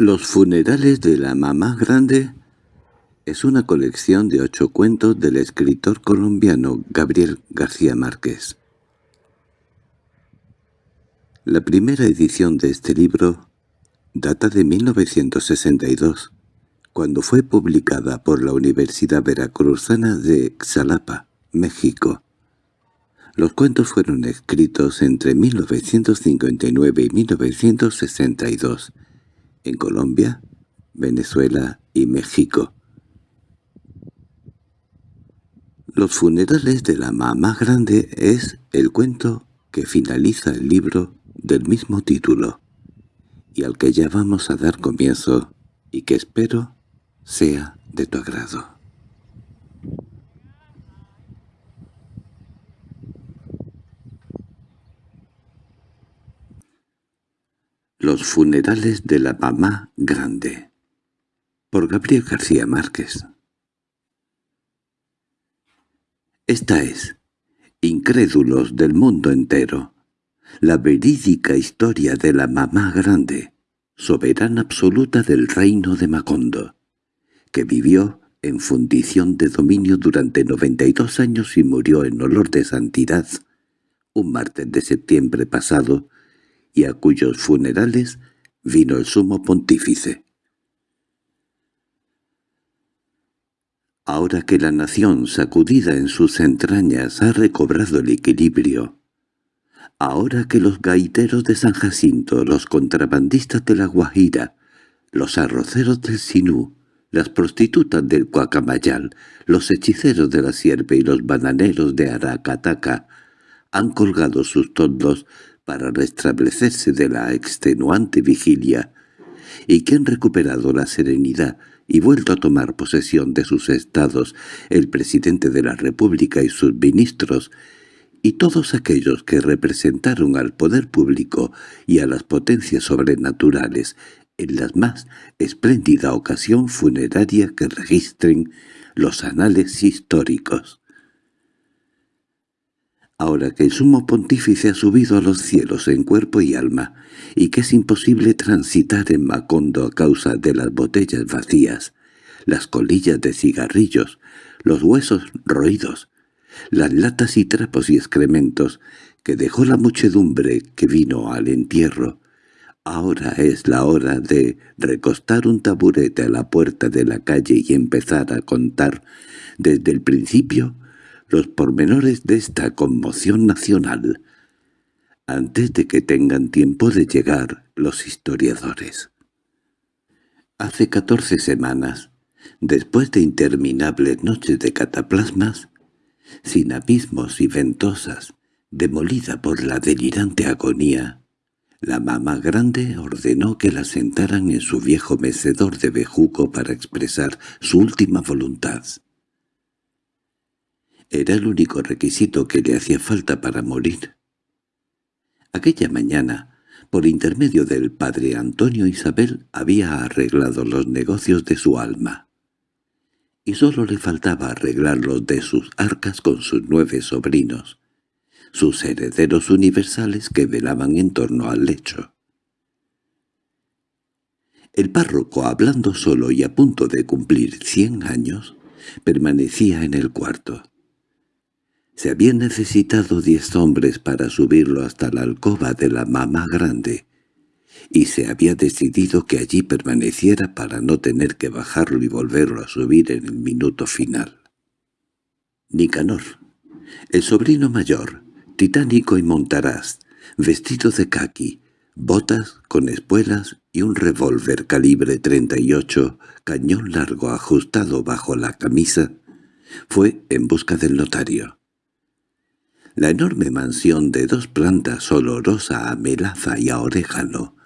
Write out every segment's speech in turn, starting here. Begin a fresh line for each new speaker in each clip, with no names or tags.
Los funerales de la mamá grande es una colección de ocho cuentos del escritor colombiano Gabriel García Márquez. La primera edición de este libro data de 1962, cuando fue publicada por la Universidad Veracruzana de Xalapa, México. Los cuentos fueron escritos entre 1959 y 1962 en Colombia, Venezuela y México. Los funerales de la mamá grande es el cuento que finaliza el libro del mismo título, y al que ya vamos a dar comienzo, y que espero sea de tu agrado. Los funerales de la mamá grande por Gabriel García Márquez. Esta es, incrédulos del mundo entero, la verídica historia de la mamá grande, soberana absoluta del reino de Macondo, que vivió en fundición de dominio durante 92 años y murió en olor de santidad un martes de septiembre pasado y a cuyos funerales vino el sumo pontífice. Ahora que la nación, sacudida en sus entrañas, ha recobrado el equilibrio, ahora que los gaiteros de San Jacinto, los contrabandistas de la Guajira, los arroceros del Sinú, las prostitutas del Cuacamayal, los hechiceros de la Sierpe y los bananeros de Aracataca han colgado sus tondos para restablecerse de la extenuante vigilia, y que han recuperado la serenidad y vuelto a tomar posesión de sus estados el presidente de la República y sus ministros, y todos aquellos que representaron al poder público y a las potencias sobrenaturales en la más espléndida ocasión funeraria que registren los anales históricos. Ahora que el sumo pontífice ha subido a los cielos en cuerpo y alma, y que es imposible transitar en Macondo a causa de las botellas vacías, las colillas de cigarrillos, los huesos roídos, las latas y trapos y excrementos que dejó la muchedumbre que vino al entierro. Ahora es la hora de recostar un taburete a la puerta de la calle y empezar a contar desde el principio los pormenores de esta conmoción nacional, antes de que tengan tiempo de llegar los historiadores. Hace catorce semanas, después de interminables noches de cataplasmas, sin abismos y ventosas, demolida por la delirante agonía, la mamá grande ordenó que la sentaran en su viejo mecedor de bejuco para expresar su última voluntad. Era el único requisito que le hacía falta para morir. Aquella mañana, por intermedio del padre Antonio Isabel, había arreglado los negocios de su alma. Y sólo le faltaba arreglar los de sus arcas con sus nueve sobrinos, sus herederos universales que velaban en torno al lecho. El párroco, hablando solo y a punto de cumplir cien años, permanecía en el cuarto. Se habían necesitado diez hombres para subirlo hasta la alcoba de la mamá grande, y se había decidido que allí permaneciera para no tener que bajarlo y volverlo a subir en el minuto final. Nicanor, el sobrino mayor, titánico y montaraz, vestido de caqui, botas con espuelas y un revólver calibre 38, cañón largo ajustado bajo la camisa, fue en busca del notario. La enorme mansión de dos plantas olorosa a melaza y a orégano,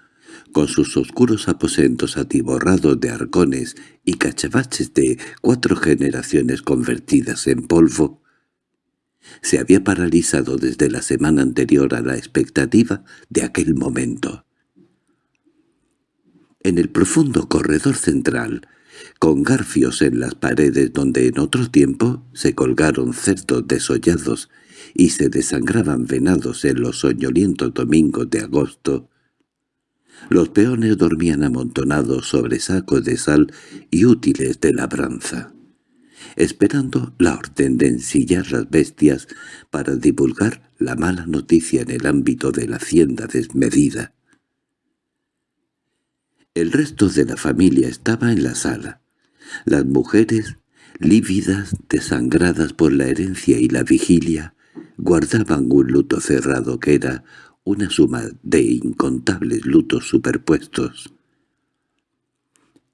con sus oscuros aposentos atiborrados de arcones y cachabaches de cuatro generaciones convertidas en polvo, se había paralizado desde la semana anterior a la expectativa de aquel momento. En el profundo corredor central, con garfios en las paredes donde en otro tiempo se colgaron cerdos desollados y se desangraban venados en los soñolientos domingos de agosto, Los peones dormían amontonados sobre sacos de sal y útiles de labranza, esperando la orden de ensillar las bestias para divulgar la mala noticia en el ámbito de la hacienda desmedida. El resto de la familia estaba en la sala. Las mujeres, lívidas, desangradas por la herencia y la vigilia, guardaban un luto cerrado que era una suma de incontables lutos superpuestos.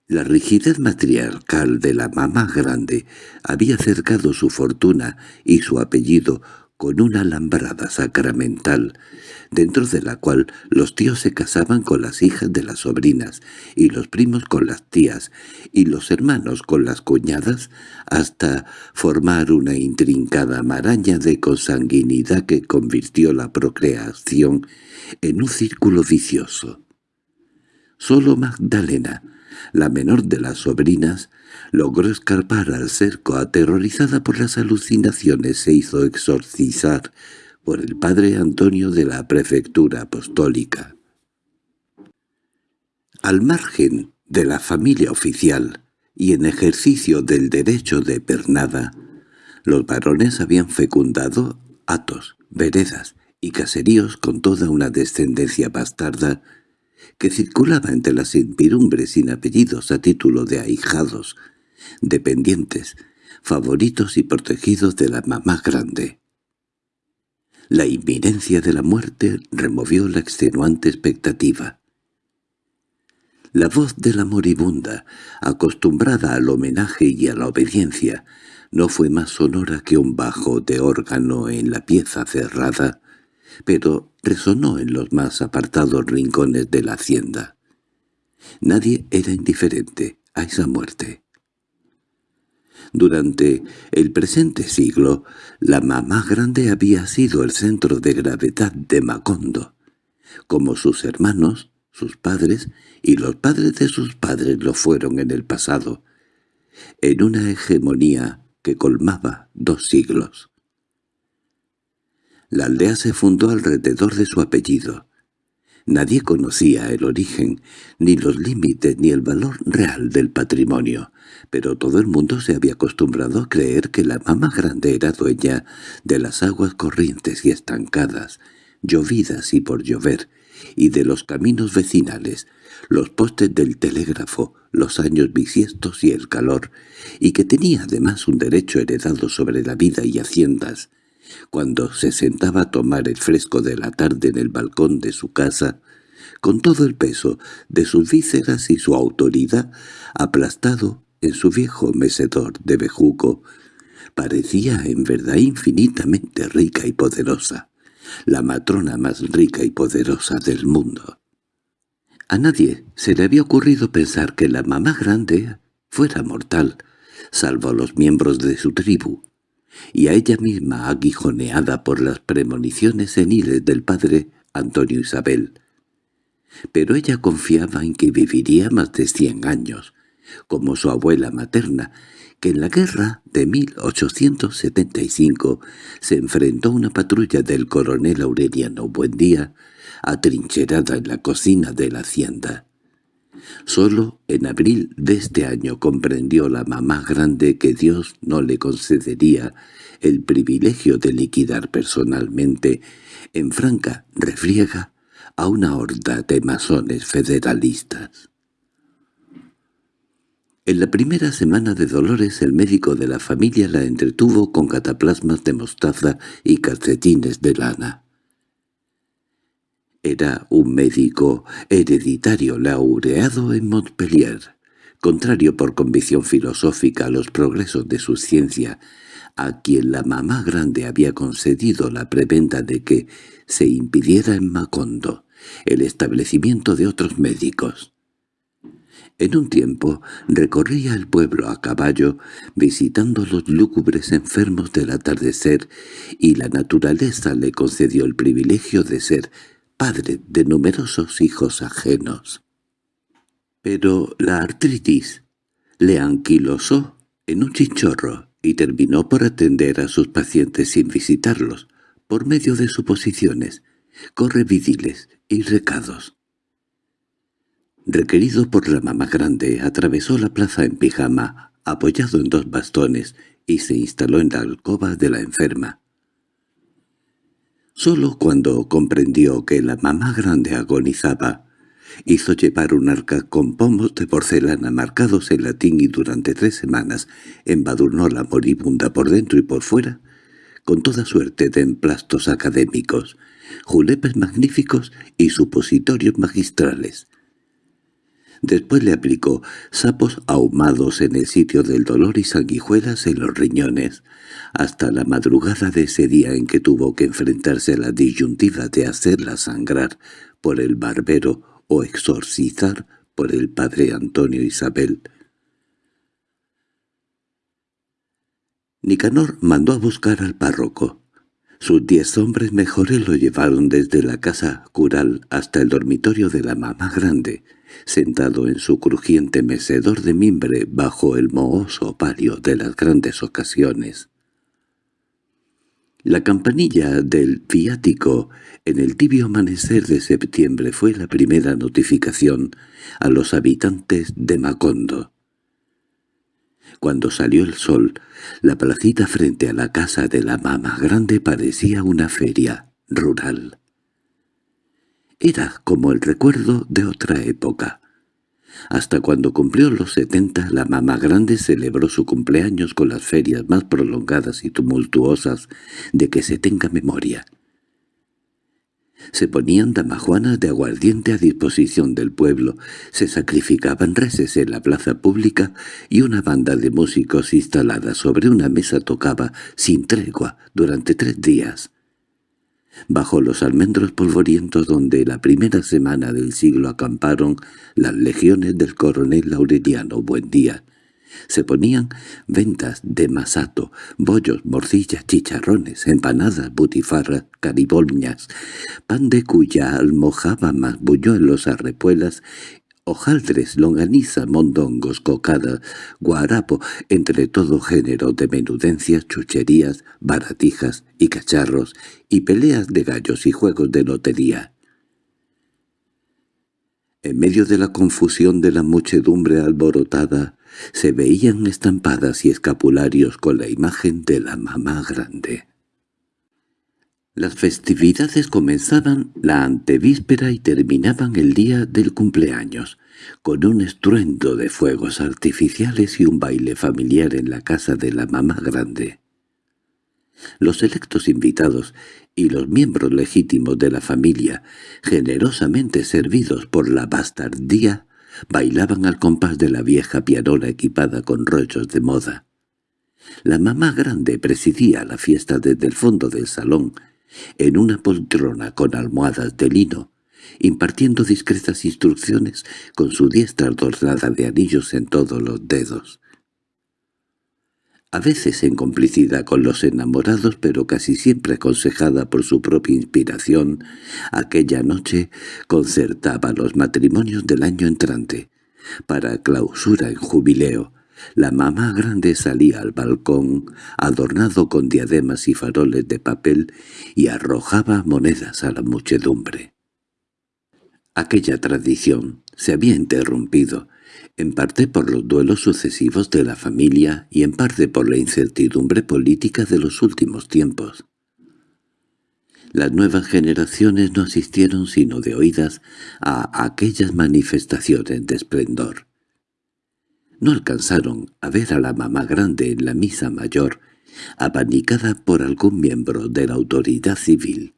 La rigidez matriarcal de la mamá grande había cercado su fortuna y su apellido con una alambrada sacramental, dentro de la cual los tíos se casaban con las hijas de las sobrinas, y los primos con las tías, y los hermanos con las cuñadas, hasta formar una intrincada maraña de consanguinidad que convirtió la procreación en un círculo vicioso. Solo Magdalena, la menor de las sobrinas, logró escapar al cerco aterrorizada por las alucinaciones se hizo exorcizar por el padre Antonio de la prefectura apostólica. Al margen de la familia oficial y en ejercicio del derecho de pernada, los varones habían fecundado atos, veredas y caseríos con toda una descendencia bastarda que circulaba entre las impirumbres sin apellidos a título de ahijados, dependientes, favoritos y protegidos de la mamá grande. La inminencia de la muerte removió la extenuante expectativa. La voz de la moribunda, acostumbrada al homenaje y a la obediencia, no fue más sonora que un bajo de órgano en la pieza cerrada, pero resonó en los más apartados rincones de la hacienda. Nadie era indiferente a esa muerte. Durante el presente siglo, la mamá grande había sido el centro de gravedad de Macondo, como sus hermanos, sus padres y los padres de sus padres lo fueron en el pasado, en una hegemonía que colmaba dos siglos. La aldea se fundó alrededor de su apellido. Nadie conocía el origen, ni los límites ni el valor real del patrimonio, pero todo el mundo se había acostumbrado a creer que la mamá grande era dueña de las aguas corrientes y estancadas, llovidas y por llover, y de los caminos vecinales, los postes del telégrafo, los años bisiestos y el calor, y que tenía además un derecho heredado sobre la vida y haciendas, cuando se sentaba a tomar el fresco de la tarde en el balcón de su casa, con todo el peso de sus vísceras y su autoridad aplastado en su viejo mecedor de bejuco, parecía en verdad infinitamente rica y poderosa, la matrona más rica y poderosa del mundo. A nadie se le había ocurrido pensar que la mamá grande fuera mortal, salvo a los miembros de su tribu, y a ella misma aguijoneada por las premoniciones seniles del padre Antonio Isabel. Pero ella confiaba en que viviría más de cien años, como su abuela materna, que en la guerra de 1875 se enfrentó a una patrulla del coronel Aureliano Buendía, atrincherada en la cocina de la hacienda. Solo en abril de este año comprendió la mamá grande que Dios no le concedería el privilegio de liquidar personalmente, en franca refriega, a una horda de masones federalistas. En la primera semana de Dolores el médico de la familia la entretuvo con cataplasmas de mostaza y calcetines de lana. Era un médico hereditario laureado en Montpellier, contrario por convicción filosófica a los progresos de su ciencia, a quien la mamá grande había concedido la preventa de que se impidiera en Macondo el establecimiento de otros médicos. En un tiempo recorría el pueblo a caballo, visitando los lúgubres enfermos del atardecer, y la naturaleza le concedió el privilegio de ser padre de numerosos hijos ajenos. Pero la artritis le anquilosó en un chichorro y terminó por atender a sus pacientes sin visitarlos, por medio de suposiciones, correvidiles y recados. requerido por la mamá grande, atravesó la plaza en pijama, apoyado en dos bastones, y se instaló en la alcoba de la enferma. Solo cuando comprendió que la mamá grande agonizaba, hizo llevar un arca con pomos de porcelana marcados en latín y durante tres semanas embadurnó la moribunda por dentro y por fuera con toda suerte de emplastos académicos, julepes magníficos y supositorios magistrales. Después le aplicó sapos ahumados en el sitio del dolor y sanguijuelas en los riñones, hasta la madrugada de ese día en que tuvo que enfrentarse a la disyuntiva de hacerla sangrar por el barbero o exorcizar por el padre Antonio Isabel. Nicanor mandó a buscar al párroco. Sus diez hombres mejores lo llevaron desde la casa cural hasta el dormitorio de la mamá grande, sentado en su crujiente mecedor de mimbre bajo el mohoso palio de las grandes ocasiones. La campanilla del viático en el tibio amanecer de septiembre fue la primera notificación a los habitantes de Macondo. Cuando salió el sol, la placita frente a la casa de la mamá grande parecía una feria rural. Era como el recuerdo de otra época. Hasta cuando cumplió los setenta, la mamá grande celebró su cumpleaños con las ferias más prolongadas y tumultuosas de que se tenga memoria. Se ponían damajuanas de aguardiente a disposición del pueblo, se sacrificaban reses en la plaza pública y una banda de músicos instalada sobre una mesa tocaba sin tregua durante tres días. Bajo los almendros polvorientos donde la primera semana del siglo acamparon las legiones del coronel Laureliano Buendía, se ponían ventas de masato, bollos, morcillas, chicharrones, empanadas, butifarras, caribolñas, pan de cuya almojaba más buñuelos, arrepuelas, hojaldres, longaniza, mondongos, cocada, guarapo, entre todo género de menudencias, chucherías, baratijas y cacharros, y peleas de gallos y juegos de lotería. En medio de la confusión de la muchedumbre alborotada, se veían estampadas y escapularios con la imagen de la mamá grande. Las festividades comenzaban la antevíspera y terminaban el día del cumpleaños, con un estruendo de fuegos artificiales y un baile familiar en la casa de la mamá grande. Los selectos invitados y los miembros legítimos de la familia, generosamente servidos por la bastardía, bailaban al compás de la vieja pianola equipada con rollos de moda. La mamá grande presidía la fiesta desde el fondo del salón, en una poltrona con almohadas de lino, impartiendo discretas instrucciones con su diestra adornada de anillos en todos los dedos a veces en complicidad con los enamorados, pero casi siempre aconsejada por su propia inspiración, aquella noche concertaba los matrimonios del año entrante. Para clausura en jubileo, la mamá grande salía al balcón, adornado con diademas y faroles de papel, y arrojaba monedas a la muchedumbre. Aquella tradición se había interrumpido, en parte por los duelos sucesivos de la familia y en parte por la incertidumbre política de los últimos tiempos. Las nuevas generaciones no asistieron sino de oídas a aquellas manifestaciones de esplendor. No alcanzaron a ver a la mamá grande en la misa mayor, abanicada por algún miembro de la autoridad civil,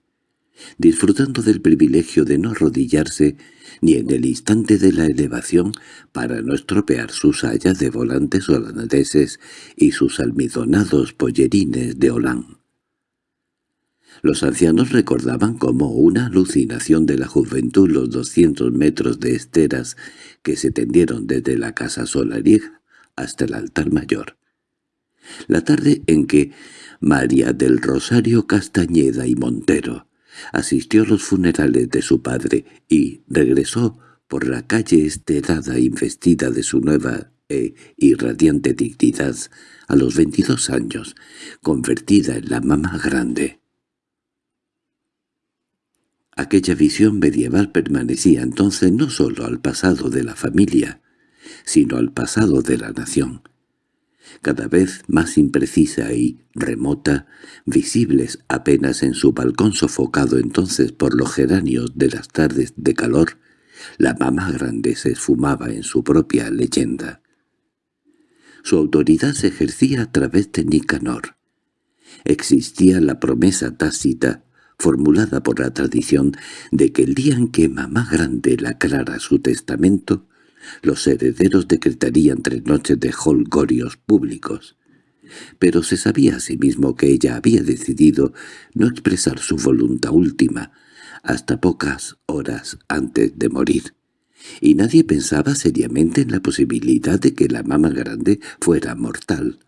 disfrutando del privilegio de no arrodillarse ni en el instante de la elevación para no estropear sus sayas de volantes holandeses y sus almidonados pollerines de Holán. Los ancianos recordaban como una alucinación de la juventud los doscientos metros de esteras que se tendieron desde la casa solariega hasta el altar mayor. La tarde en que María del Rosario Castañeda y Montero asistió a los funerales de su padre y regresó por la calle esterada investida de su nueva e irradiante dignidad a los veintidós años, convertida en la mamá grande. Aquella visión medieval permanecía entonces no sólo al pasado de la familia, sino al pasado de la nación. Cada vez más imprecisa y remota, visibles apenas en su balcón sofocado entonces por los geranios de las tardes de calor, la mamá grande se esfumaba en su propia leyenda. Su autoridad se ejercía a través de Nicanor. Existía la promesa tácita, formulada por la tradición, de que el día en que mamá grande lacrara su testamento, los herederos decretarían tres noches de holgorios públicos. Pero se sabía asimismo que ella había decidido no expresar su voluntad última hasta pocas horas antes de morir, y nadie pensaba seriamente en la posibilidad de que la mamá grande fuera mortal.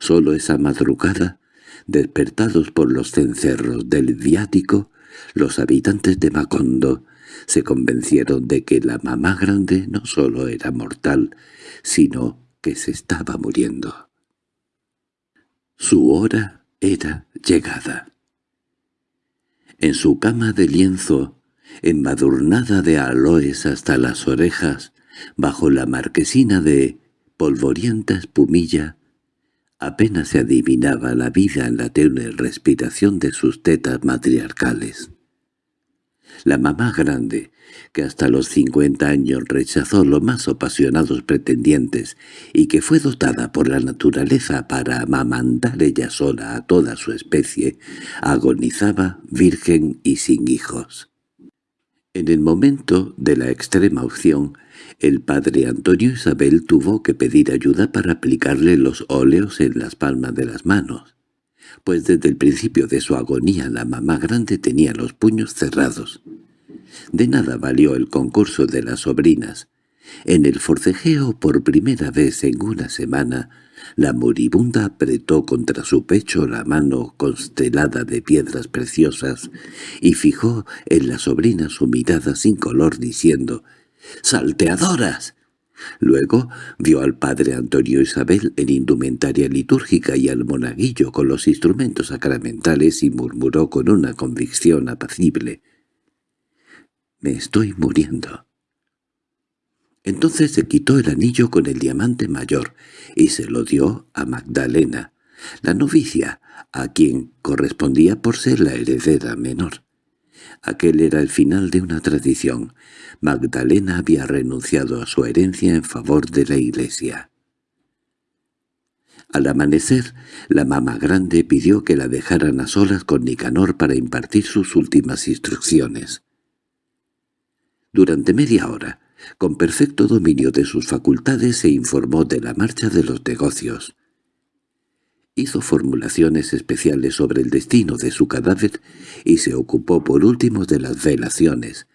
Solo esa madrugada, despertados por los cencerros del viático, los habitantes de Macondo se convencieron de que la mamá grande no solo era mortal, sino que se estaba muriendo. Su hora era llegada. En su cama de lienzo, embadurnada de aloes hasta las orejas, bajo la marquesina de polvorienta espumilla, apenas se adivinaba la vida en la tenue respiración de sus tetas matriarcales. La mamá grande, que hasta los cincuenta años rechazó los más apasionados pretendientes y que fue dotada por la naturaleza para amamantar ella sola a toda su especie, agonizaba virgen y sin hijos. En el momento de la extrema opción, el padre Antonio Isabel tuvo que pedir ayuda para aplicarle los óleos en las palmas de las manos pues desde el principio de su agonía la mamá grande tenía los puños cerrados. De nada valió el concurso de las sobrinas. En el forcejeo por primera vez en una semana, la moribunda apretó contra su pecho la mano constelada de piedras preciosas y fijó en la sobrina su mirada sin color diciendo «¡Salteadoras! Luego vio al padre Antonio Isabel en indumentaria litúrgica y al monaguillo con los instrumentos sacramentales y murmuró con una convicción apacible. «Me estoy muriendo». Entonces se quitó el anillo con el diamante mayor y se lo dio a Magdalena, la novicia, a quien correspondía por ser la heredera menor. Aquel era el final de una tradición. Magdalena había renunciado a su herencia en favor de la iglesia. Al amanecer, la mamá grande pidió que la dejaran a solas con Nicanor para impartir sus últimas instrucciones. Durante media hora, con perfecto dominio de sus facultades, se informó de la marcha de los negocios. Hizo formulaciones especiales sobre el destino de su cadáver y se ocupó por último de las velaciones.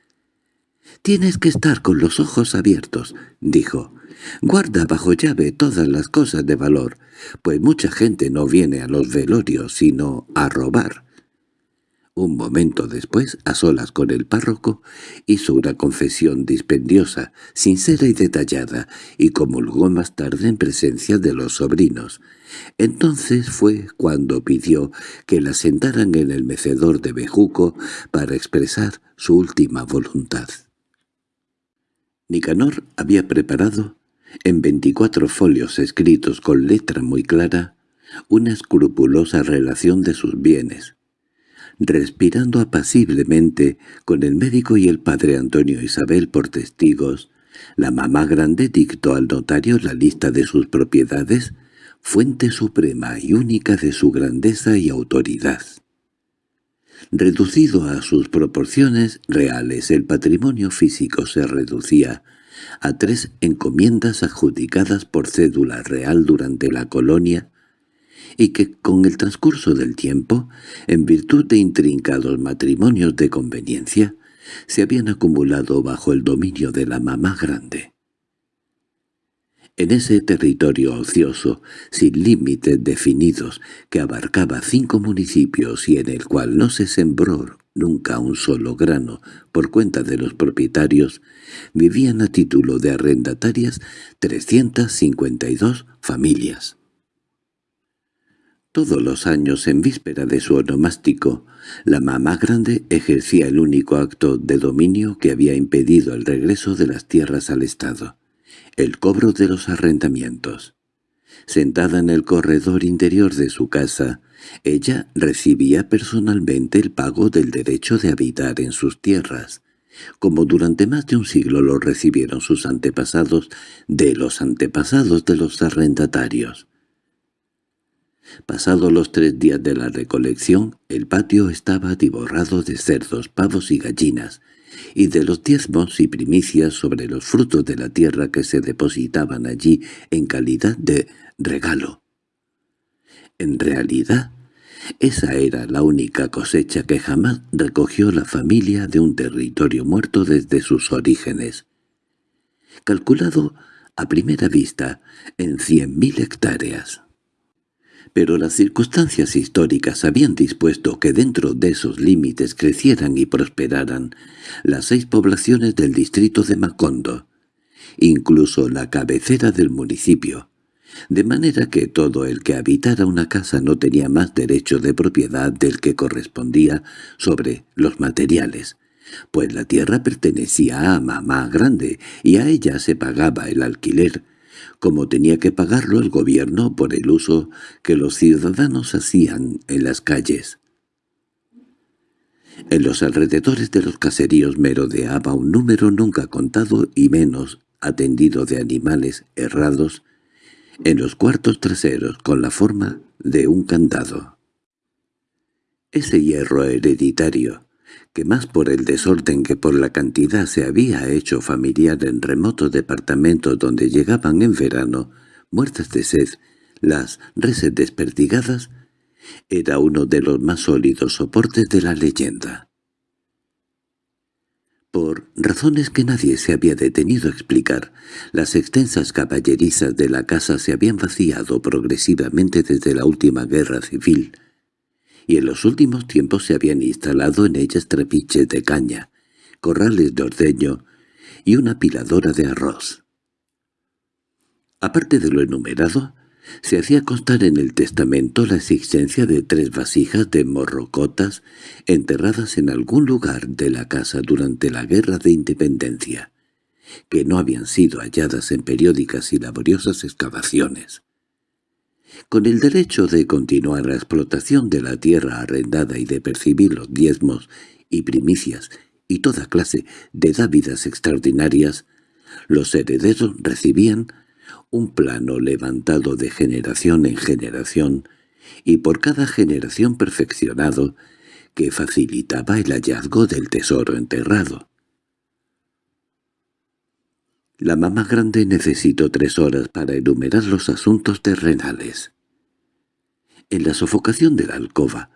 «Tienes que estar con los ojos abiertos», dijo. «Guarda bajo llave todas las cosas de valor, pues mucha gente no viene a los velorios sino a robar. Un momento después, a solas con el párroco, hizo una confesión dispendiosa, sincera y detallada, y comulgó más tarde en presencia de los sobrinos. Entonces fue cuando pidió que la sentaran en el mecedor de Bejuco para expresar su última voluntad. Nicanor había preparado, en veinticuatro folios escritos con letra muy clara, una escrupulosa relación de sus bienes, respirando apaciblemente con el médico y el padre Antonio Isabel por testigos, la mamá grande dictó al notario la lista de sus propiedades, fuente suprema y única de su grandeza y autoridad. Reducido a sus proporciones reales, el patrimonio físico se reducía a tres encomiendas adjudicadas por cédula real durante la colonia y que con el transcurso del tiempo, en virtud de intrincados matrimonios de conveniencia, se habían acumulado bajo el dominio de la mamá grande. En ese territorio ocioso, sin límites definidos, que abarcaba cinco municipios y en el cual no se sembró nunca un solo grano por cuenta de los propietarios, vivían a título de arrendatarias 352 familias. Todos los años, en víspera de su onomástico, la mamá grande ejercía el único acto de dominio que había impedido el regreso de las tierras al Estado, el cobro de los arrendamientos. Sentada en el corredor interior de su casa, ella recibía personalmente el pago del derecho de habitar en sus tierras, como durante más de un siglo lo recibieron sus antepasados de los antepasados de los arrendatarios. Pasados los tres días de la recolección, el patio estaba atiborrado de cerdos, pavos y gallinas, y de los diezmos y primicias sobre los frutos de la tierra que se depositaban allí en calidad de regalo. En realidad, esa era la única cosecha que jamás recogió la familia de un territorio muerto desde sus orígenes. Calculado a primera vista en cien mil hectáreas pero las circunstancias históricas habían dispuesto que dentro de esos límites crecieran y prosperaran las seis poblaciones del distrito de Macondo, incluso la cabecera del municipio, de manera que todo el que habitara una casa no tenía más derecho de propiedad del que correspondía sobre los materiales, pues la tierra pertenecía a mamá grande y a ella se pagaba el alquiler, como tenía que pagarlo el gobierno por el uso que los ciudadanos hacían en las calles. En los alrededores de los caseríos merodeaba un número nunca contado y menos atendido de animales errados en los cuartos traseros con la forma de un candado. Ese hierro hereditario, que más por el desorden que por la cantidad se había hecho familiar en remotos departamentos donde llegaban en verano, muertas de sed, las reses desperdigadas, era uno de los más sólidos soportes de la leyenda. Por razones que nadie se había detenido a explicar, las extensas caballerizas de la casa se habían vaciado progresivamente desde la última guerra civil, y en los últimos tiempos se habían instalado en ellas trapiches de caña, corrales de ordeño y una piladora de arroz. Aparte de lo enumerado, se hacía constar en el testamento la existencia de tres vasijas de morrocotas enterradas en algún lugar de la casa durante la Guerra de Independencia, que no habían sido halladas en periódicas y laboriosas excavaciones con el derecho de continuar la explotación de la tierra arrendada y de percibir los diezmos y primicias y toda clase de dávidas extraordinarias, los herederos recibían un plano levantado de generación en generación y por cada generación perfeccionado que facilitaba el hallazgo del tesoro enterrado. La mamá grande necesitó tres horas para enumerar los asuntos terrenales. En la sofocación de la alcoba,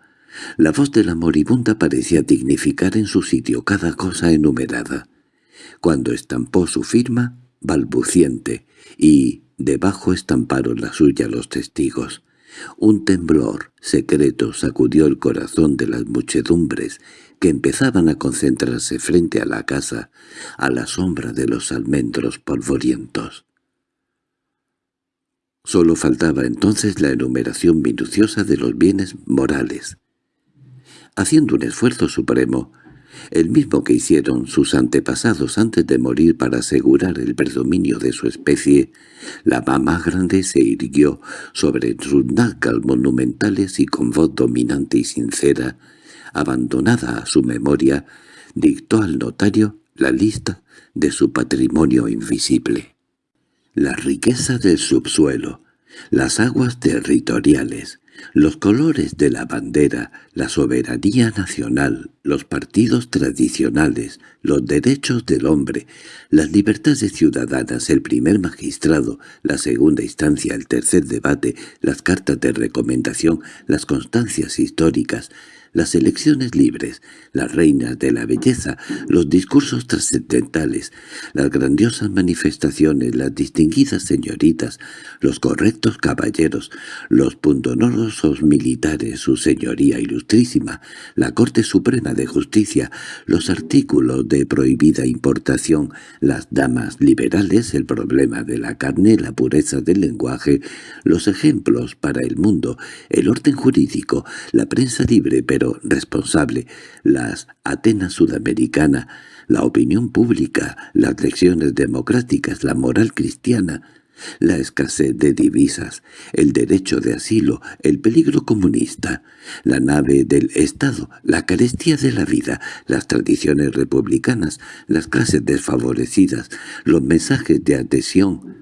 la voz de la moribunda parecía dignificar en su sitio cada cosa enumerada. Cuando estampó su firma, balbuciente, y debajo estamparon la suya los testigos, un temblor secreto sacudió el corazón de las muchedumbres que empezaban a concentrarse frente a la casa a la sombra de los almendros polvorientos. Solo faltaba entonces la enumeración minuciosa de los bienes morales. Haciendo un esfuerzo supremo, el mismo que hicieron sus antepasados antes de morir para asegurar el predominio de su especie, la mamá grande se irguió sobre sus nácal monumentales y con voz dominante y sincera, abandonada a su memoria, dictó al notario la lista de su patrimonio invisible. La riqueza del subsuelo, las aguas territoriales, los colores de la bandera, la soberanía nacional, los partidos tradicionales, los derechos del hombre, las libertades ciudadanas, el primer magistrado, la segunda instancia, el tercer debate, las cartas de recomendación, las constancias históricas, las elecciones libres, las reinas de la belleza, los discursos trascendentales, las grandiosas manifestaciones, las distinguidas señoritas, los correctos caballeros, los pundonorosos militares, su señoría ilustrísima, la Corte Suprema de Justicia, los artículos de prohibida importación, las damas liberales, el problema de la carne, la pureza del lenguaje, los ejemplos para el mundo, el orden jurídico, la prensa libre pero responsable, las Atenas sudamericana, la opinión pública, las lecciones democráticas, la moral cristiana, la escasez de divisas, el derecho de asilo, el peligro comunista, la nave del Estado, la carestía de la vida, las tradiciones republicanas, las clases desfavorecidas, los mensajes de adhesión.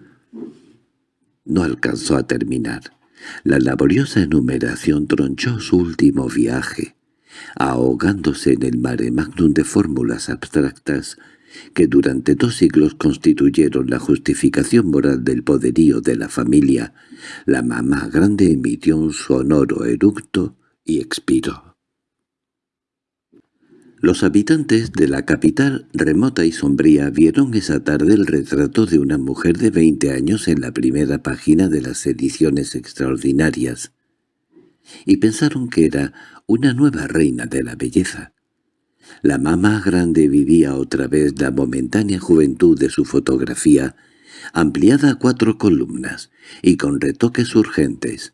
No alcanzó a terminar. La laboriosa enumeración tronchó su último viaje, ahogándose en el mare magnum de fórmulas abstractas que durante dos siglos constituyeron la justificación moral del poderío de la familia, la mamá grande emitió un sonoro eructo y expiró. Los habitantes de la capital remota y sombría vieron esa tarde el retrato de una mujer de veinte años en la primera página de las ediciones extraordinarias, y pensaron que era una nueva reina de la belleza. La mamá grande vivía otra vez la momentánea juventud de su fotografía, ampliada a cuatro columnas y con retoques urgentes.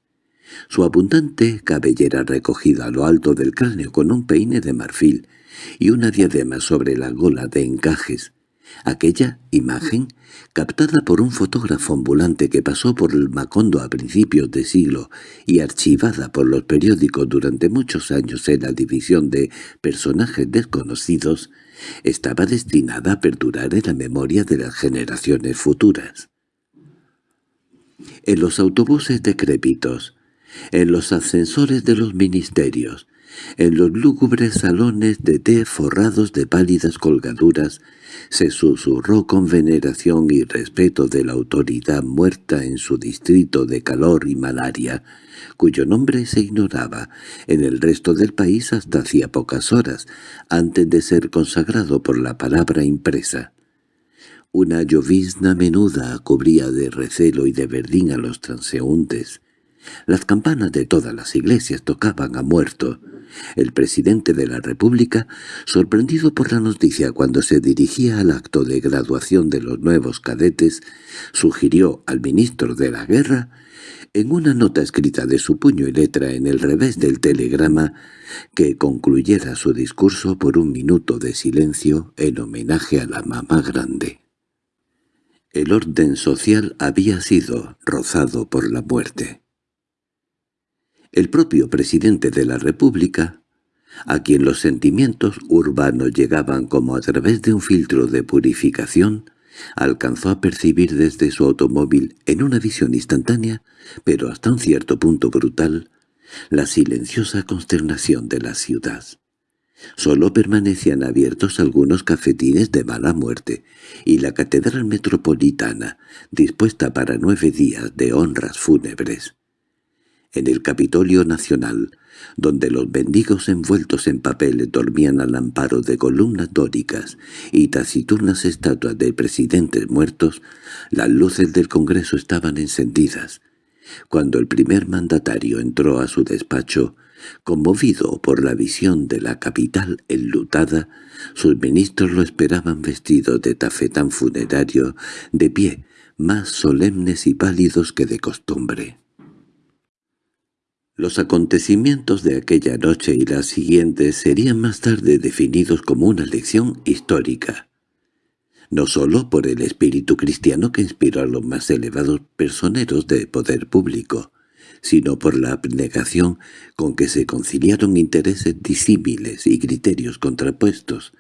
Su abundante cabellera recogida a lo alto del cráneo con un peine de marfil y una diadema sobre la gola de encajes. Aquella imagen, captada por un fotógrafo ambulante que pasó por el Macondo a principios de siglo y archivada por los periódicos durante muchos años en la división de personajes desconocidos, estaba destinada a perdurar en la memoria de las generaciones futuras. En los autobuses decrépitos, en los ascensores de los ministerios, en los lúgubres salones de té forrados de pálidas colgaduras se susurró con veneración y respeto de la autoridad muerta en su distrito de calor y malaria, cuyo nombre se ignoraba en el resto del país hasta hacía pocas horas, antes de ser consagrado por la palabra impresa. Una llovizna menuda cubría de recelo y de verdín a los transeúntes. Las campanas de todas las iglesias tocaban a muerto, el presidente de la República, sorprendido por la noticia cuando se dirigía al acto de graduación de los nuevos cadetes, sugirió al ministro de la Guerra, en una nota escrita de su puño y letra en el revés del telegrama, que concluyera su discurso por un minuto de silencio en homenaje a la mamá grande. El orden social había sido rozado por la muerte. El propio presidente de la República, a quien los sentimientos urbanos llegaban como a través de un filtro de purificación, alcanzó a percibir desde su automóvil, en una visión instantánea, pero hasta un cierto punto brutal, la silenciosa consternación de la ciudad. Solo permanecían abiertos algunos cafetines de mala muerte, y la catedral metropolitana, dispuesta para nueve días de honras fúnebres en el Capitolio Nacional, donde los bendigos envueltos en papel dormían al amparo de columnas dóricas y taciturnas estatuas de presidentes muertos, las luces del Congreso estaban encendidas. Cuando el primer mandatario entró a su despacho, conmovido por la visión de la capital enlutada, sus ministros lo esperaban vestidos de tafetán funerario, de pie, más solemnes y pálidos que de costumbre. Los acontecimientos de aquella noche y las siguientes serían más tarde definidos como una lección histórica, no sólo por el espíritu cristiano que inspiró a los más elevados personeros de poder público, sino por la abnegación con que se conciliaron intereses disímiles y criterios contrapuestos,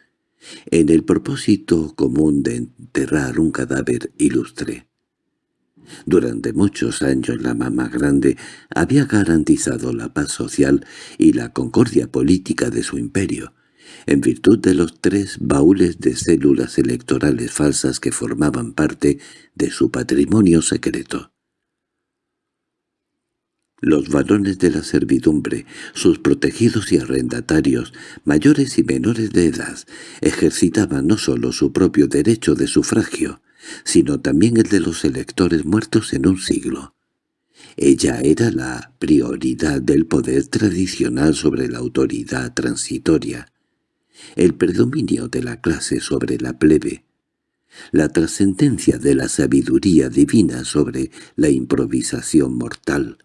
en el propósito común de enterrar un cadáver ilustre. Durante muchos años la mamá grande había garantizado la paz social y la concordia política de su imperio, en virtud de los tres baúles de células electorales falsas que formaban parte de su patrimonio secreto. Los varones de la servidumbre, sus protegidos y arrendatarios, mayores y menores de edad, ejercitaban no sólo su propio derecho de sufragio, sino también el de los electores muertos en un siglo. Ella era la prioridad del poder tradicional sobre la autoridad transitoria, el predominio de la clase sobre la plebe, la trascendencia de la sabiduría divina sobre la improvisación mortal,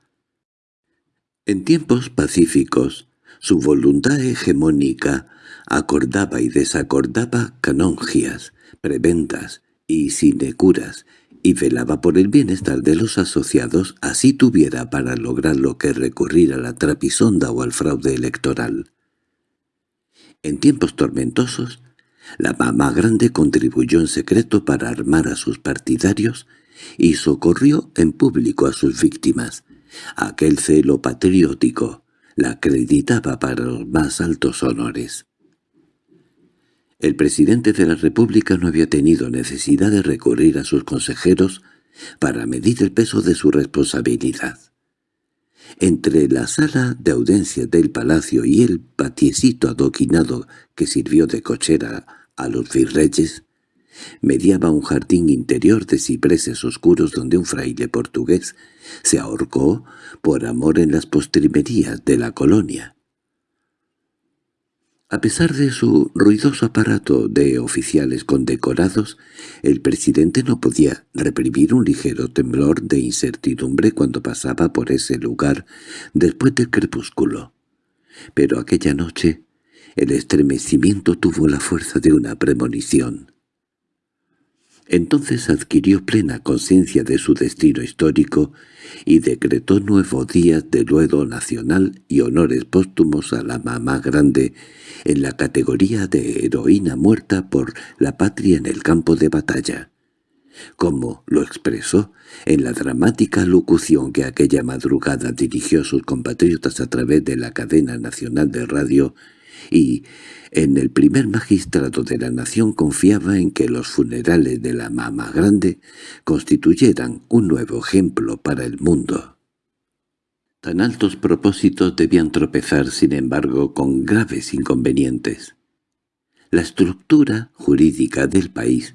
en tiempos pacíficos, su voluntad hegemónica acordaba y desacordaba canongias, prebendas y sinecuras, y velaba por el bienestar de los asociados, así tuviera para lograr lo que recurrir a la trapisonda o al fraude electoral. En tiempos tormentosos, la mamá grande contribuyó en secreto para armar a sus partidarios y socorrió en público a sus víctimas, Aquel celo patriótico la acreditaba para los más altos honores. El presidente de la República no había tenido necesidad de recurrir a sus consejeros para medir el peso de su responsabilidad. Entre la sala de audiencias del palacio y el patiecito adoquinado que sirvió de cochera a los virreyes, mediaba un jardín interior de cipreses oscuros donde un fraile portugués se ahorcó por amor en las postrimerías de la colonia. A pesar de su ruidoso aparato de oficiales condecorados, el presidente no podía reprimir un ligero temblor de incertidumbre cuando pasaba por ese lugar después del crepúsculo. Pero aquella noche el estremecimiento tuvo la fuerza de una premonición. Entonces adquirió plena conciencia de su destino histórico y decretó nuevos días de luedo nacional y honores póstumos a la mamá grande en la categoría de heroína muerta por la patria en el campo de batalla, como lo expresó en la dramática locución que aquella madrugada dirigió a sus compatriotas a través de la cadena nacional de radio y en el primer magistrado de la nación confiaba en que los funerales de la mamá grande constituyeran un nuevo ejemplo para el mundo. Tan altos propósitos debían tropezar, sin embargo, con graves inconvenientes. La estructura jurídica del país,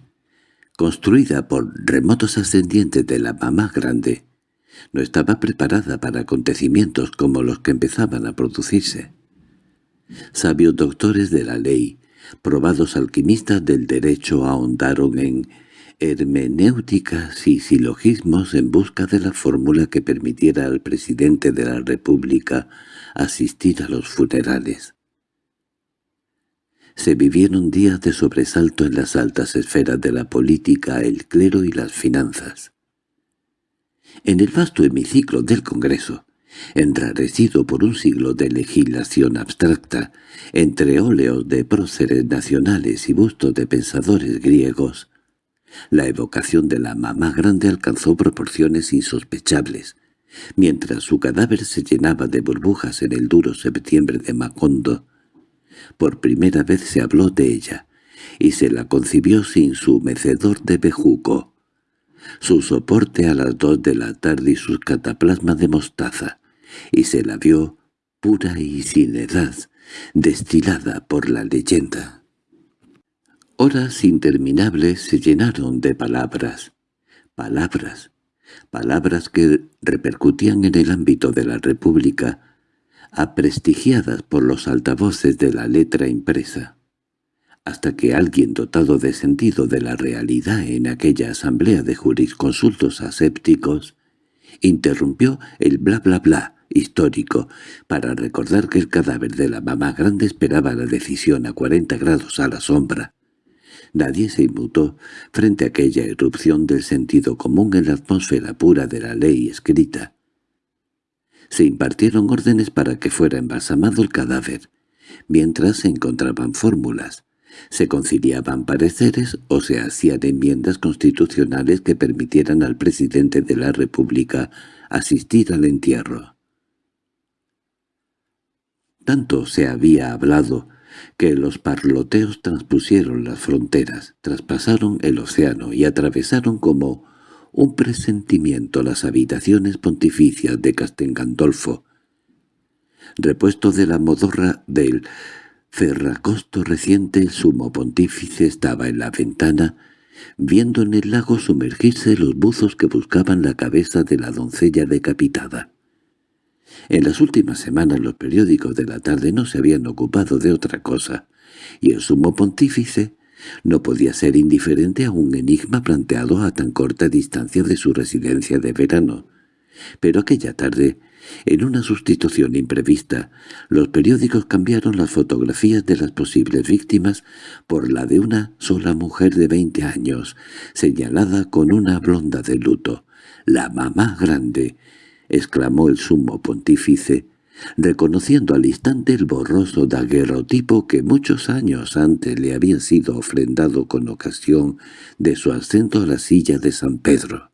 construida por remotos ascendientes de la mamá grande, no estaba preparada para acontecimientos como los que empezaban a producirse. Sabios doctores de la ley, probados alquimistas del derecho ahondaron en hermenéuticas y silogismos en busca de la fórmula que permitiera al presidente de la República asistir a los funerales. Se vivieron días de sobresalto en las altas esferas de la política, el clero y las finanzas. En el vasto hemiciclo del Congreso, enrarecido por un siglo de legislación abstracta, entre óleos de próceres nacionales y bustos de pensadores griegos, la evocación de la mamá grande alcanzó proporciones insospechables, mientras su cadáver se llenaba de burbujas en el duro septiembre de Macondo. Por primera vez se habló de ella, y se la concibió sin su mecedor de bejuco, su soporte a las dos de la tarde y sus cataplasmas de mostaza, y se la vio pura y sin edad, destilada por la leyenda. Horas interminables se llenaron de palabras, palabras, palabras que repercutían en el ámbito de la República, aprestigiadas por los altavoces de la letra impresa, hasta que alguien dotado de sentido de la realidad en aquella asamblea de jurisconsultos asépticos interrumpió el bla bla bla histórico para recordar que el cadáver de la mamá grande esperaba la decisión a cuarenta grados a la sombra. Nadie se inmutó frente a aquella erupción del sentido común en la atmósfera pura de la ley escrita. Se impartieron órdenes para que fuera embalsamado el cadáver, mientras se encontraban fórmulas, se conciliaban pareceres o se hacían enmiendas constitucionales que permitieran al presidente de la República asistir al entierro. Tanto se había hablado que los parloteos transpusieron las fronteras, traspasaron el océano y atravesaron como un presentimiento las habitaciones pontificias de Castengandolfo, repuesto de la modorra del Ferracosto reciente el sumo pontífice estaba en la ventana, viendo en el lago sumergirse los buzos que buscaban la cabeza de la doncella decapitada. En las últimas semanas los periódicos de la tarde no se habían ocupado de otra cosa, y el sumo pontífice no podía ser indiferente a un enigma planteado a tan corta distancia de su residencia de verano. Pero aquella tarde en una sustitución imprevista, los periódicos cambiaron las fotografías de las posibles víctimas por la de una sola mujer de veinte años, señalada con una blonda de luto. «¡La mamá grande!» Exclamó el sumo pontífice, reconociendo al instante el borroso daguerrotipo que muchos años antes le había sido ofrendado con ocasión de su ascenso a la silla de San Pedro.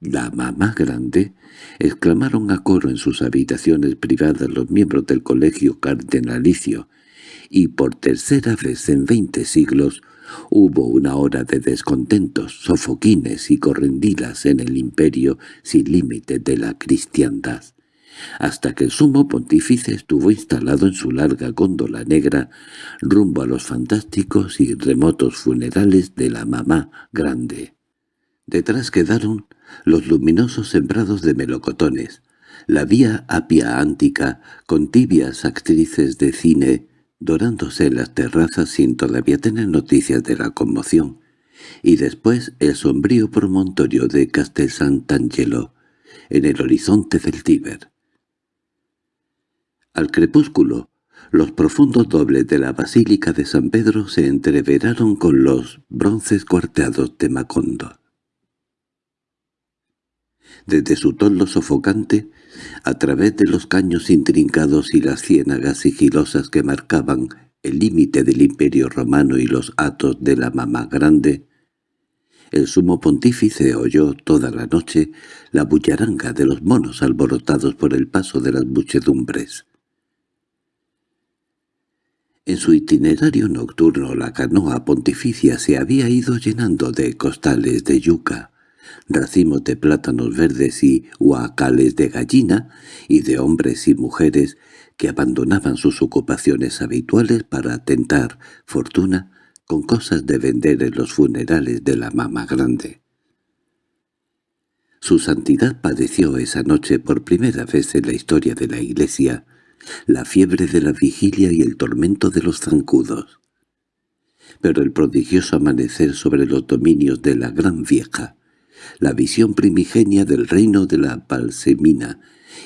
«¿La mamá grande?» exclamaron a coro en sus habitaciones privadas los miembros del colegio cardenalicio, y por tercera vez en veinte siglos hubo una hora de descontentos, sofoquines y correndilas en el imperio sin límite de la cristiandad, hasta que el sumo pontífice estuvo instalado en su larga góndola negra rumbo a los fantásticos y remotos funerales de la mamá grande. Detrás quedaron los luminosos sembrados de melocotones, la vía apia ántica con tibias actrices de cine dorándose las terrazas sin todavía tener noticias de la conmoción, y después el sombrío promontorio de Castel Sant'Angelo, en el horizonte del Tíber. Al crepúsculo, los profundos dobles de la Basílica de San Pedro se entreveraron con los bronces cuarteados de Macondo. Desde su toldo sofocante, a través de los caños intrincados y las ciénagas sigilosas que marcaban el límite del imperio romano y los atos de la mamá grande, el sumo pontífice oyó toda la noche la bullaranga de los monos alborotados por el paso de las muchedumbres. En su itinerario nocturno la canoa pontificia se había ido llenando de costales de yuca, racimos de plátanos verdes y huacales de gallina, y de hombres y mujeres que abandonaban sus ocupaciones habituales para tentar fortuna con cosas de vender en los funerales de la mamá grande. Su santidad padeció esa noche por primera vez en la historia de la Iglesia la fiebre de la vigilia y el tormento de los zancudos. Pero el prodigioso amanecer sobre los dominios de la Gran Vieja, la visión primigenia del reino de la palsemina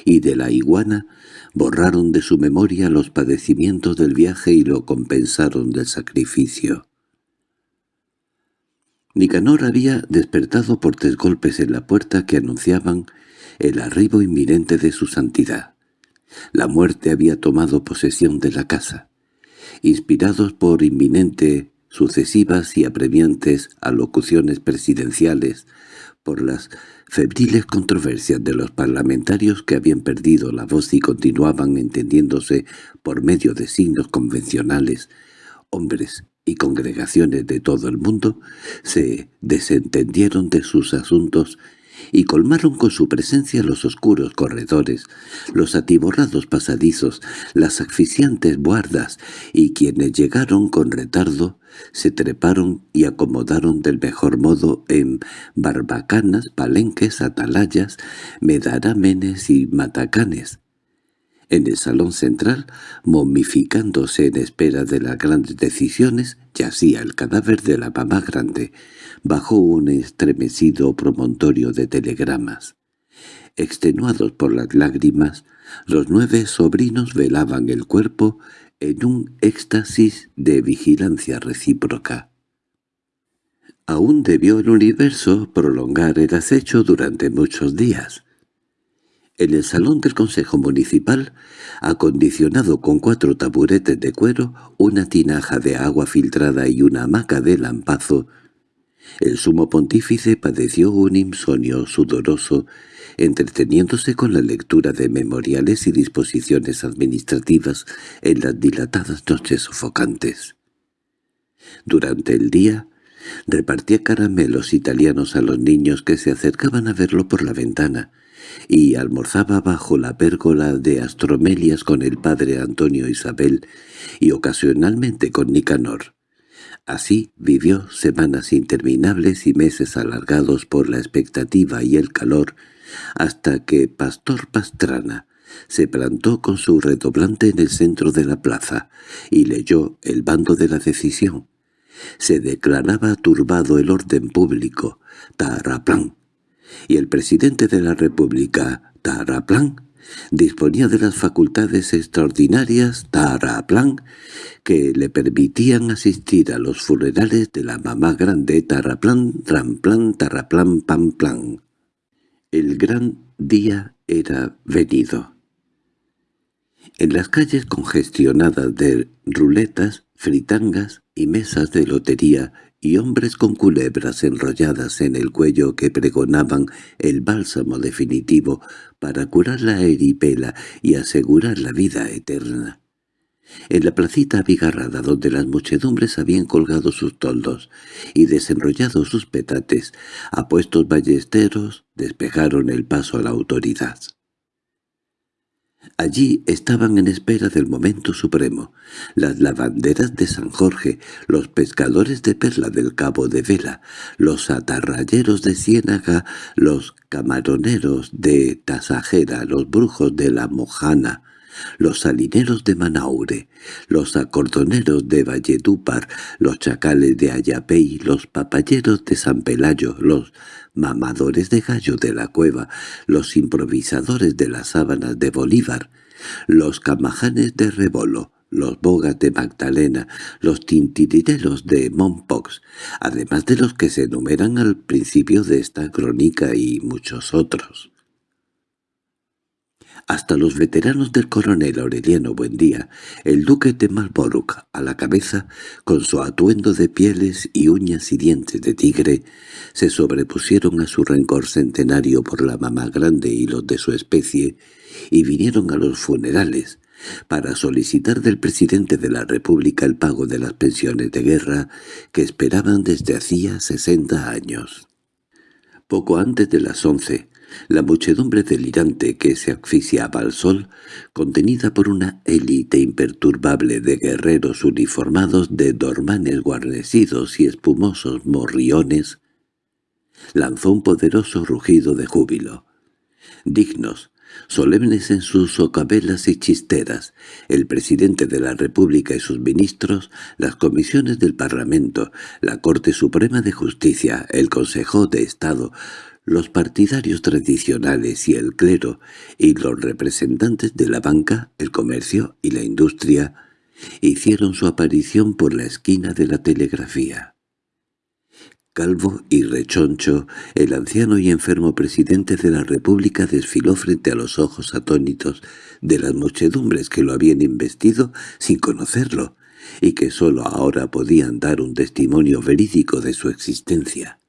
y de la iguana borraron de su memoria los padecimientos del viaje y lo compensaron del sacrificio. Nicanor había despertado por tres golpes en la puerta que anunciaban el arribo inminente de su santidad. La muerte había tomado posesión de la casa. Inspirados por inminente, sucesivas y apremiantes alocuciones presidenciales, por las febriles controversias de los parlamentarios que habían perdido la voz y continuaban entendiéndose por medio de signos convencionales, hombres y congregaciones de todo el mundo se desentendieron de sus asuntos y colmaron con su presencia los oscuros corredores, los atiborrados pasadizos, las asfixiantes buardas, y quienes llegaron con retardo se treparon y acomodaron del mejor modo en barbacanas, palenques, atalayas, medarámenes y matacanes. En el salón central, momificándose en espera de las grandes decisiones, yacía el cadáver de la mamá grande, bajo un estremecido promontorio de telegramas. Extenuados por las lágrimas, los nueve sobrinos velaban el cuerpo en un éxtasis de vigilancia recíproca. Aún debió el universo prolongar el acecho durante muchos días. En el salón del Consejo Municipal, acondicionado con cuatro taburetes de cuero, una tinaja de agua filtrada y una hamaca de lampazo, el sumo pontífice padeció un insomnio sudoroso, entreteniéndose con la lectura de memoriales y disposiciones administrativas en las dilatadas noches sofocantes. Durante el día, repartía caramelos italianos a los niños que se acercaban a verlo por la ventana, y almorzaba bajo la pérgola de astromelias con el padre Antonio Isabel y ocasionalmente con Nicanor. Así vivió semanas interminables y meses alargados por la expectativa y el calor, hasta que Pastor Pastrana se plantó con su redoblante en el centro de la plaza y leyó el bando de la decisión. Se declaraba turbado el orden público, Taraplán, y el presidente de la República, Taraplán, disponía de las facultades extraordinarias, Taraplán, que le permitían asistir a los funerales de la mamá grande, Taraplán, Tramplán, Taraplán, Pamplán. El gran día era venido. En las calles congestionadas de ruletas, fritangas y mesas de lotería y hombres con culebras enrolladas en el cuello que pregonaban el bálsamo definitivo para curar la eripela y asegurar la vida eterna. En la placita abigarrada donde las muchedumbres habían colgado sus toldos y desenrollado sus petates, apuestos ballesteros despejaron el paso a la autoridad. Allí estaban en espera del momento supremo, las lavanderas de San Jorge, los pescadores de perla del Cabo de Vela, los atarrayeros de Ciénaga, los camaroneros de Tasajera, los brujos de la Mojana, los salineros de Manaure, los acordoneros de Valledúpar, los chacales de Ayapey, los papayeros de San Pelayo, los mamadores de gallo de la cueva, los improvisadores de las sábanas de Bolívar, los camajanes de Rebolo, los bogas de Magdalena, los tintirireros de Mompox, además de los que se enumeran al principio de esta crónica y muchos otros. Hasta los veteranos del coronel Aureliano Buendía, el duque de Marlborough a la cabeza, con su atuendo de pieles y uñas y dientes de tigre, se sobrepusieron a su rencor centenario por la mamá grande y los de su especie, y vinieron a los funerales, para solicitar del presidente de la República el pago de las pensiones de guerra que esperaban desde hacía sesenta años. Poco antes de las once, la muchedumbre delirante que se asfixiaba al sol, contenida por una élite imperturbable de guerreros uniformados de dormanes guarnecidos y espumosos morriones, lanzó un poderoso rugido de júbilo. Dignos, solemnes en sus socabelas y chisteras, el presidente de la República y sus ministros, las comisiones del Parlamento, la Corte Suprema de Justicia, el Consejo de Estado, los partidarios tradicionales y el clero, y los representantes de la banca, el comercio y la industria, hicieron su aparición por la esquina de la telegrafía. Calvo y rechoncho, el anciano y enfermo presidente de la República desfiló frente a los ojos atónitos de las muchedumbres que lo habían investido sin conocerlo, y que sólo ahora podían dar un testimonio verídico de su existencia.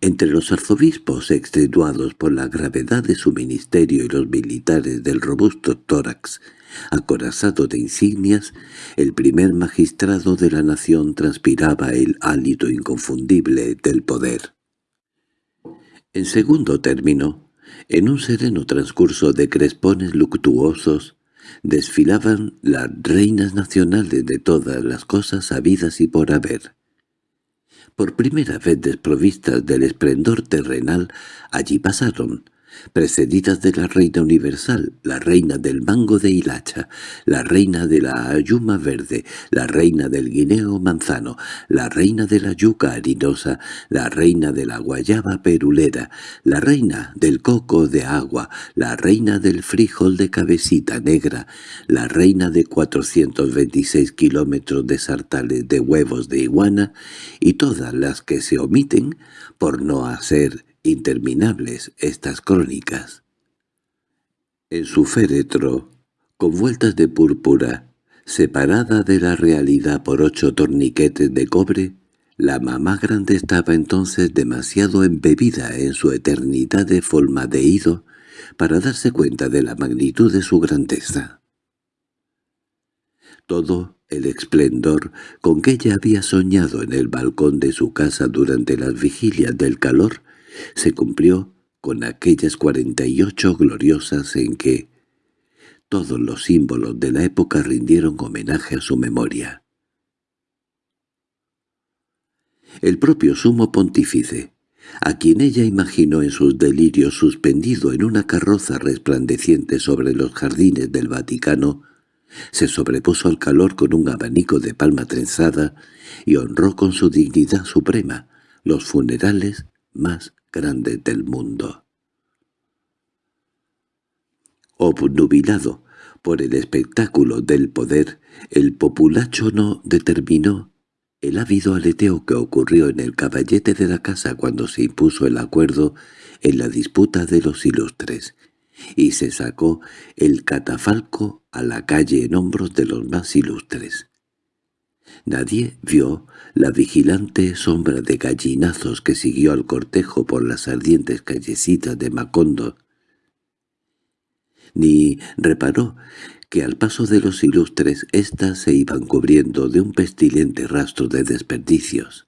Entre los arzobispos extenuados por la gravedad de su ministerio y los militares del robusto tórax, acorazado de insignias, el primer magistrado de la nación transpiraba el hálito inconfundible del poder. En segundo término, en un sereno transcurso de crespones luctuosos, desfilaban las reinas nacionales de todas las cosas habidas y por haber. Por primera vez desprovistas del esplendor terrenal, allí pasaron, precedidas de la reina universal, la reina del mango de hilacha, la reina de la ayuma verde, la reina del guineo manzano, la reina de la yuca harinosa, la reina de la guayaba perulera, la reina del coco de agua, la reina del frijol de cabecita negra, la reina de 426 kilómetros de sartales de huevos de iguana y todas las que se omiten por no hacer interminables estas crónicas. En su féretro, con vueltas de púrpura, separada de la realidad por ocho torniquetes de cobre, la mamá grande estaba entonces demasiado embebida en su eternidad de folmadeído para darse cuenta de la magnitud de su grandeza. Todo El esplendor con que ella había soñado en el balcón de su casa durante las vigilias del calor se cumplió con aquellas cuarenta y ocho gloriosas en que todos los símbolos de la época rindieron homenaje a su memoria. El propio sumo pontífice, a quien ella imaginó en sus delirios suspendido en una carroza resplandeciente sobre los jardines del Vaticano, se sobrepuso al calor con un abanico de palma trenzada y honró con su dignidad suprema los funerales más grandes del mundo. Obnubilado por el espectáculo del poder, el populacho no determinó el ávido aleteo que ocurrió en el caballete de la casa cuando se impuso el acuerdo en la disputa de los ilustres, y se sacó el catafalco a la calle en hombros de los más ilustres. Nadie vio la vigilante sombra de gallinazos que siguió al cortejo por las ardientes callecitas de Macondo, ni reparó que al paso de los ilustres éstas se iban cubriendo de un pestilente rastro de desperdicios.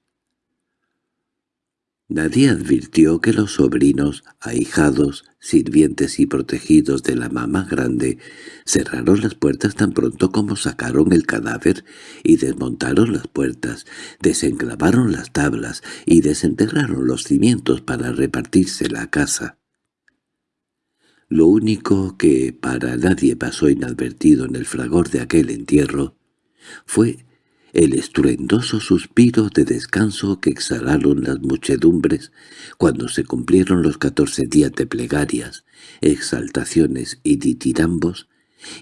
Nadie advirtió que los sobrinos, ahijados, sirvientes y protegidos de la mamá grande cerraron las puertas tan pronto como sacaron el cadáver y desmontaron las puertas, desenclavaron las tablas y desenterraron los cimientos para repartirse la casa. Lo único que para nadie pasó inadvertido en el fragor de aquel entierro fue el estruendoso suspiro de descanso que exhalaron las muchedumbres cuando se cumplieron los catorce días de plegarias, exaltaciones y ditirambos,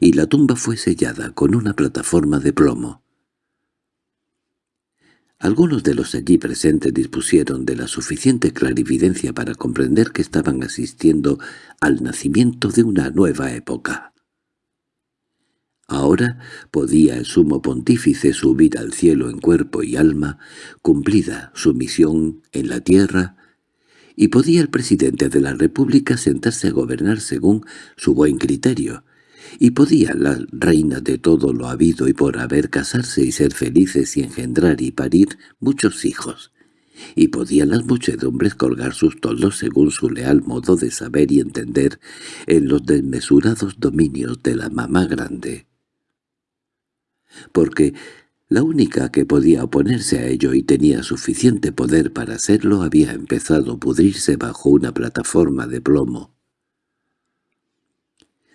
y la tumba fue sellada con una plataforma de plomo. Algunos de los allí presentes dispusieron de la suficiente clarividencia para comprender que estaban asistiendo al nacimiento de una nueva época. Ahora podía el sumo pontífice subir al cielo en cuerpo y alma, cumplida su misión en la tierra, y podía el presidente de la República sentarse a gobernar según su buen criterio, y podía la reina de todo lo habido y por haber casarse y ser felices y engendrar y parir muchos hijos, y podían las muchedumbres colgar sus toldos según su leal modo de saber y entender en los desmesurados dominios de la mamá grande. Porque la única que podía oponerse a ello y tenía suficiente poder para hacerlo había empezado a pudrirse bajo una plataforma de plomo.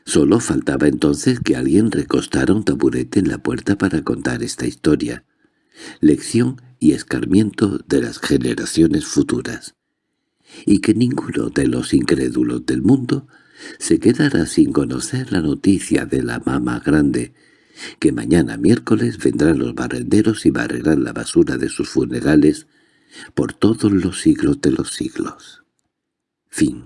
Solo faltaba entonces que alguien recostara un taburete en la puerta para contar esta historia, lección y escarmiento de las generaciones futuras, y que ninguno de los incrédulos del mundo se quedara sin conocer la noticia de la mamá grande, que mañana miércoles vendrán los barrenderos y barrerán la basura de sus funerales por todos los siglos de los siglos. Fin